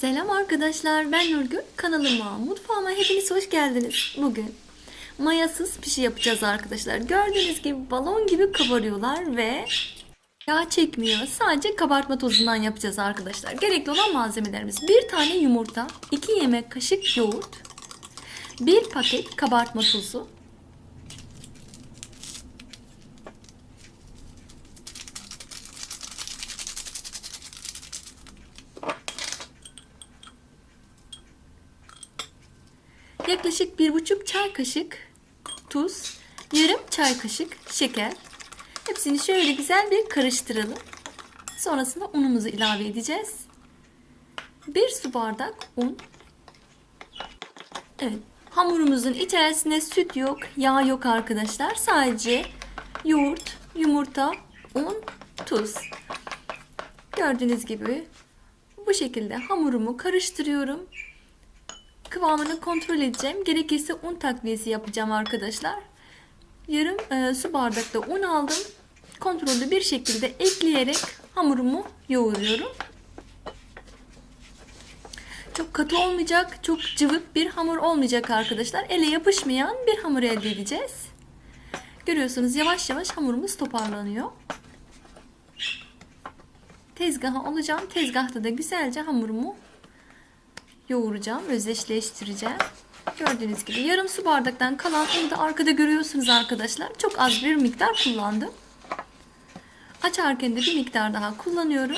Selam arkadaşlar ben Nurgül. Kanalıma mutfağıma hepiniz hoş geldiniz. Bugün mayasız pişi yapacağız arkadaşlar. Gördüğünüz gibi balon gibi kabarıyorlar ve yağ çekmiyor. Sadece kabartma tozundan yapacağız arkadaşlar. Gerekli olan malzemelerimiz. Bir tane yumurta 2 yemek kaşık yoğurt 1 paket kabartma tozu yaklaşık bir buçuk çay kaşık tuz, yarım çay kaşık şeker. Hepsini şöyle güzel bir karıştıralım. Sonrasında unumuzu ilave edeceğiz. Bir su bardak un. Evet, hamurumuzun içerisinde süt yok, yağ yok arkadaşlar. Sadece yoğurt, yumurta, un, tuz. Gördüğünüz gibi bu şekilde hamurumu karıştırıyorum kıvamını kontrol edeceğim. Gerekirse un takviyesi yapacağım arkadaşlar. Yarım e, su bardakta un aldım. Kontrollü bir şekilde ekleyerek hamurumu yoğuruyorum. Çok katı olmayacak, çok cıvık bir hamur olmayacak arkadaşlar. Ele yapışmayan bir hamur elde edeceğiz. Görüyorsunuz yavaş yavaş hamurumuz toparlanıyor. Tezgaha alacağım. Tezgahta da güzelce hamurumu yoğuracağım, özdeşleştireceğim. Gördüğünüz gibi yarım su bardaktan kalan unu da arkada görüyorsunuz arkadaşlar. Çok az bir miktar kullandım. Açarken de bir miktar daha kullanıyorum.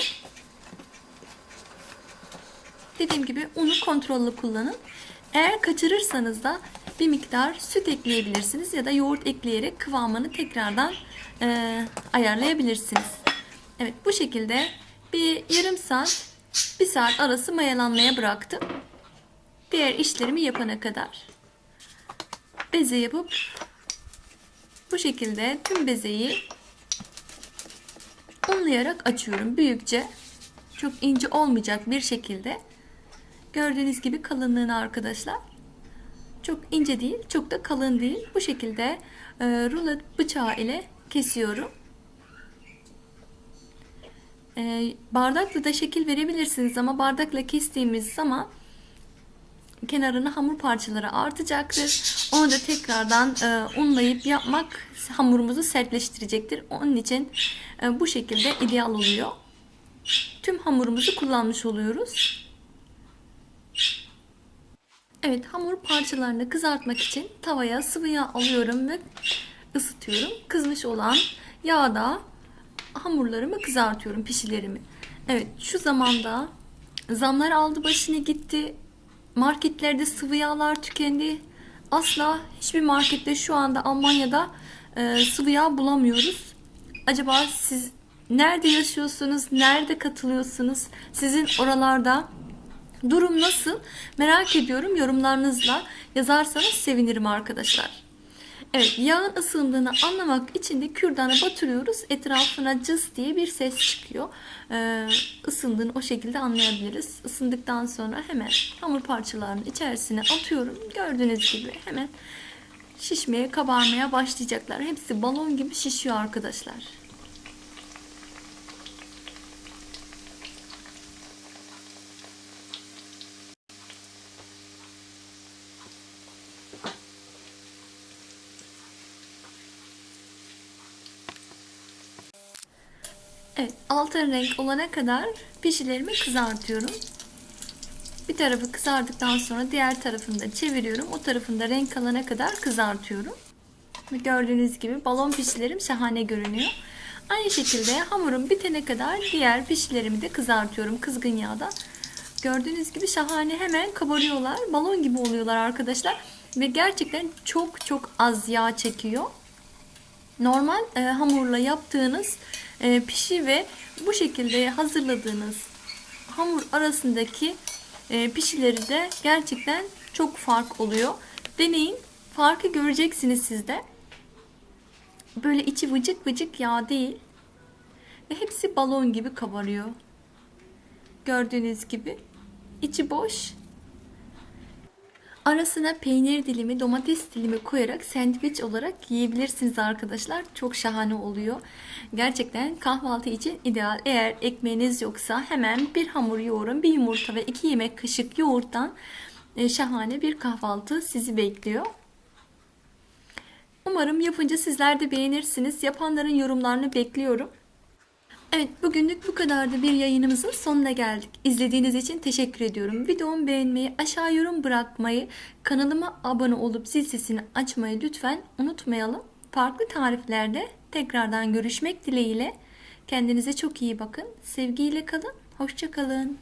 Dediğim gibi unu kontrollü kullanın. Eğer kaçırırsanız da bir miktar süt ekleyebilirsiniz ya da yoğurt ekleyerek kıvamını tekrardan e, ayarlayabilirsiniz. Evet bu şekilde bir yarım saat bir saat arası mayalanmaya bıraktım. Diğer işlerimi yapana kadar. Beze yapıp bu şekilde tüm bezeyi unlayarak açıyorum büyükçe. Çok ince olmayacak bir şekilde. Gördüğünüz gibi kalınlığını arkadaşlar. Çok ince değil, çok da kalın değil. Bu şekilde e, rulo bıçağı ile kesiyorum. E, bardakla da şekil verebilirsiniz ama bardakla kestiğimiz zaman kenarına hamur parçaları artacaktır. Onu da tekrardan e, unlayıp yapmak hamurumuzu sertleştirecektir. Onun için e, bu şekilde ideal oluyor. Tüm hamurumuzu kullanmış oluyoruz. Evet hamur parçalarını kızartmak için tavaya sıvı yağ alıyorum ve ısıtıyorum. Kızmış olan yağda hamurlarımı kızartıyorum pişilerimi. Evet şu zamanda zamlar aldı başını gitti. Marketlerde sıvı yağlar tükendi. Asla hiçbir markette şu anda Almanya'da e, sıvı yağ bulamıyoruz. Acaba siz nerede yaşıyorsunuz? Nerede katılıyorsunuz? Sizin oralarda durum nasıl? Merak ediyorum. Yorumlarınızla yazarsanız sevinirim arkadaşlar. Evet yağın ısındığını anlamak için de kürdanı batırıyoruz. Etrafına cız diye bir ses çıkıyor. Ee, ısındığını o şekilde anlayabiliriz. Isındıktan sonra hemen hamur parçalarının içerisine atıyorum. Gördüğünüz gibi hemen şişmeye kabarmaya başlayacaklar. Hepsi balon gibi şişiyor arkadaşlar. Evet, altın renk olana kadar pişilerimi kızartıyorum. Bir tarafı kızardıktan sonra diğer tarafını da çeviriyorum. O tarafında renk alana kadar kızartıyorum. Gördüğünüz gibi balon pişilerim şahane görünüyor. Aynı şekilde hamurum bitene kadar diğer pişilerimi de kızartıyorum kızgın yağda. Gördüğünüz gibi şahane hemen kabarıyorlar. Balon gibi oluyorlar arkadaşlar. Ve gerçekten çok çok az yağ çekiyor. Normal e, hamurla yaptığınız pişi ve bu şekilde hazırladığınız hamur arasındaki e, pişileri de gerçekten çok fark oluyor. Deneyin. Farkı göreceksiniz siz de. Böyle içi vıcık vıcık yağ değil. Ve hepsi balon gibi kabarıyor. Gördüğünüz gibi. içi boş. Arasına peynir dilimi, domates dilimi koyarak sandviç olarak yiyebilirsiniz arkadaşlar. Çok şahane oluyor. Gerçekten kahvaltı için ideal. Eğer ekmeğiniz yoksa hemen bir hamur yoğurun, bir yumurta ve iki yemek kaşık yoğurttan e, şahane bir kahvaltı sizi bekliyor. Umarım yapınca sizler de beğenirsiniz. Yapanların yorumlarını bekliyorum. Evet bugünlük bu kadardı bir yayınımızın sonuna geldik. İzlediğiniz için teşekkür ediyorum. Videomu beğenmeyi, aşağı yorum bırakmayı, kanalıma abone olup zil sesini açmayı lütfen unutmayalım. Farklı tariflerde tekrardan görüşmek dileğiyle. Kendinize çok iyi bakın. Sevgiyle kalın. Hoşça kalın.